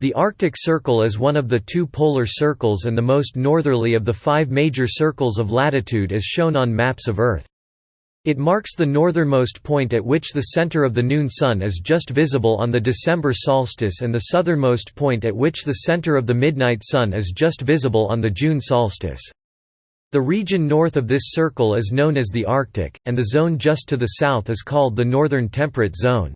The Arctic Circle is one of the two polar circles and the most northerly of the five major circles of latitude as shown on maps of Earth. It marks the northernmost point at which the center of the noon sun is just visible on the December solstice and the southernmost point at which the center of the midnight sun is just visible on the June solstice. The region north of this circle is known as the Arctic, and the zone just to the south is called the Northern Temperate Zone.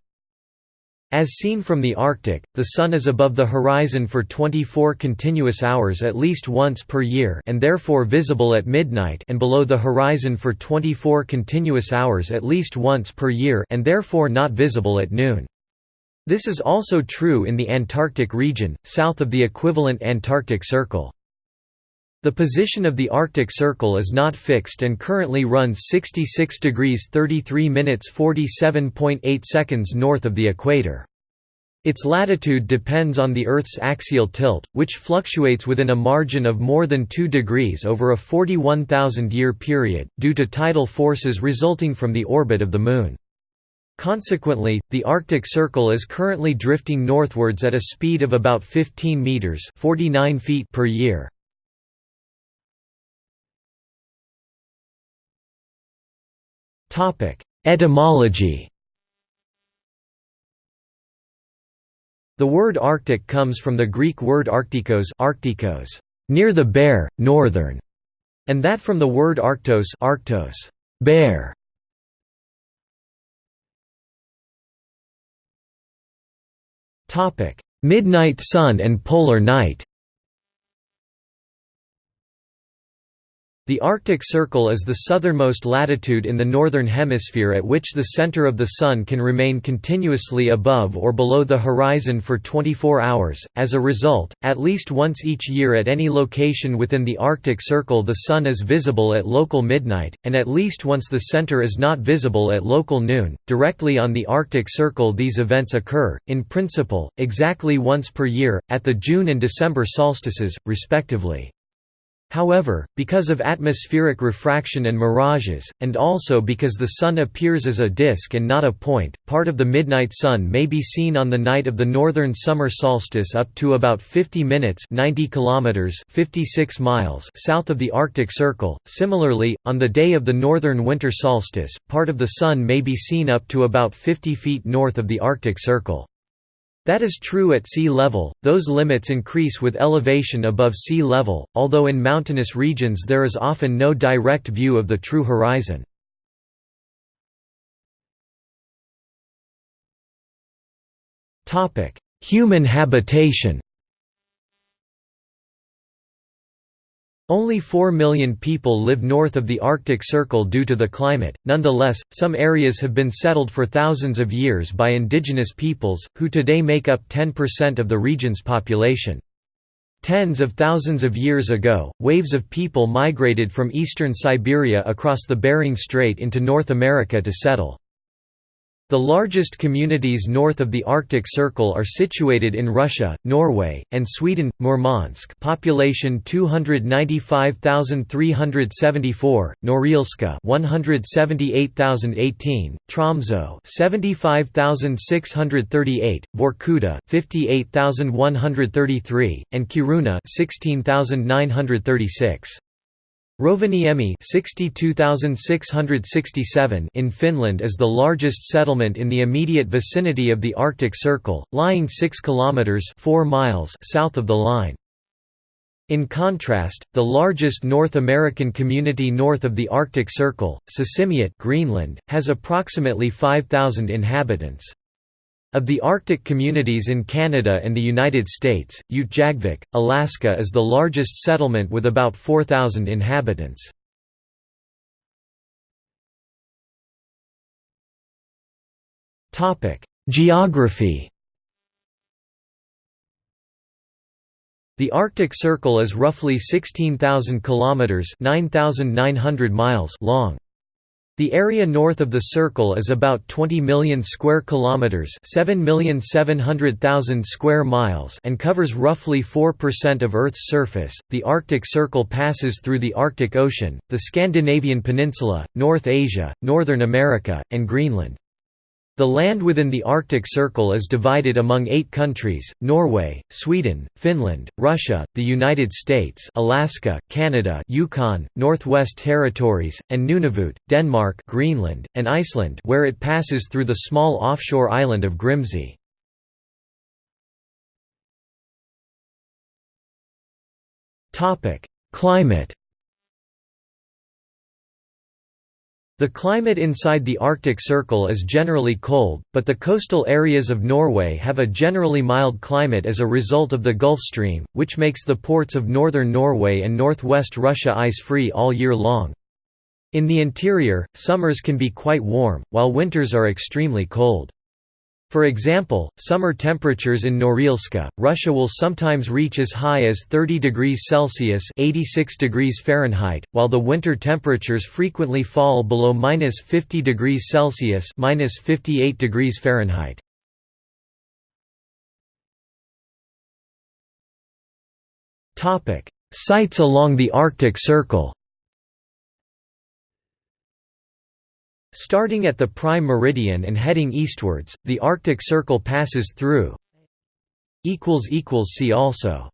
As seen from the Arctic, the Sun is above the horizon for 24 continuous hours at least once per year and therefore visible at midnight and below the horizon for 24 continuous hours at least once per year and therefore not visible at noon. This is also true in the Antarctic region, south of the equivalent Antarctic Circle. The position of the Arctic Circle is not fixed and currently runs 66 degrees 33 minutes 47.8 seconds north of the equator. Its latitude depends on the Earth's axial tilt, which fluctuates within a margin of more than 2 degrees over a 41,000-year period, due to tidal forces resulting from the orbit of the Moon. Consequently, the Arctic Circle is currently drifting northwards at a speed of about 15 meters (49 feet) per year. Topic: Etymology. The word Arctic comes from the Greek word arctikos, arctikos, near the bear, northern, and that from the word arctos, arctos, bear. Topic: Midnight sun and polar night. The Arctic Circle is the southernmost latitude in the Northern Hemisphere at which the center of the Sun can remain continuously above or below the horizon for 24 hours. As a result, at least once each year at any location within the Arctic Circle the Sun is visible at local midnight, and at least once the center is not visible at local noon. Directly on the Arctic Circle these events occur, in principle, exactly once per year, at the June and December solstices, respectively. However, because of atmospheric refraction and mirages, and also because the Sun appears as a disk and not a point, part of the midnight sun may be seen on the night of the northern summer solstice up to about 50 minutes 90 kilometers 56 miles south of the Arctic Circle. Similarly, on the day of the northern winter solstice, part of the Sun may be seen up to about 50 feet north of the Arctic Circle. That is true at sea level, those limits increase with elevation above sea level, although in mountainous regions there is often no direct view of the true horizon. Human habitation Only 4 million people live north of the Arctic Circle due to the climate, nonetheless, some areas have been settled for thousands of years by indigenous peoples, who today make up 10% of the region's population. Tens of thousands of years ago, waves of people migrated from eastern Siberia across the Bering Strait into North America to settle. The largest communities north of the Arctic Circle are situated in Russia, Norway, and Sweden. Murmansk, population 295,374; Norilsk, 178,018; Tromsø, 75,638; Vorkuta, 58,133; and Kiruna, 16,936. Rovaniemi 62,667 in Finland is the largest settlement in the immediate vicinity of the Arctic Circle, lying 6 kilometers 4 miles south of the line. In contrast, the largest North American community north of the Arctic Circle, Sisimiut Greenland, has approximately 5,000 inhabitants. Of the Arctic communities in Canada and the United States, Utqiagvik, Alaska is the largest settlement with about 4,000 inhabitants. Geography The Arctic Circle is roughly 16,000 kilometers (9,900 miles) long. The area north of the circle is about 20 million square kilometers, 7,700,000 square miles, and covers roughly 4% of Earth's surface. The Arctic Circle passes through the Arctic Ocean, the Scandinavian Peninsula, North Asia, Northern America, and Greenland. The land within the Arctic Circle is divided among eight countries, Norway, Sweden, Finland, Russia, the United States Alaska, Canada Yukon, Northwest Territories, and Nunavut, Denmark Greenland, and Iceland where it passes through the small offshore island of Grimsey. Climate The climate inside the Arctic Circle is generally cold, but the coastal areas of Norway have a generally mild climate as a result of the Gulf Stream, which makes the ports of northern Norway and northwest Russia ice-free all year long. In the interior, summers can be quite warm, while winters are extremely cold. For example, summer temperatures in Norilsk, Russia will sometimes reach as high as 30 degrees Celsius (86 degrees Fahrenheit), while the winter temperatures frequently fall below minus 50 degrees Celsius (minus 58 degrees Fahrenheit). Topic: Sites along the Arctic Circle. Starting at the prime meridian and heading eastwards, the Arctic Circle passes through. See also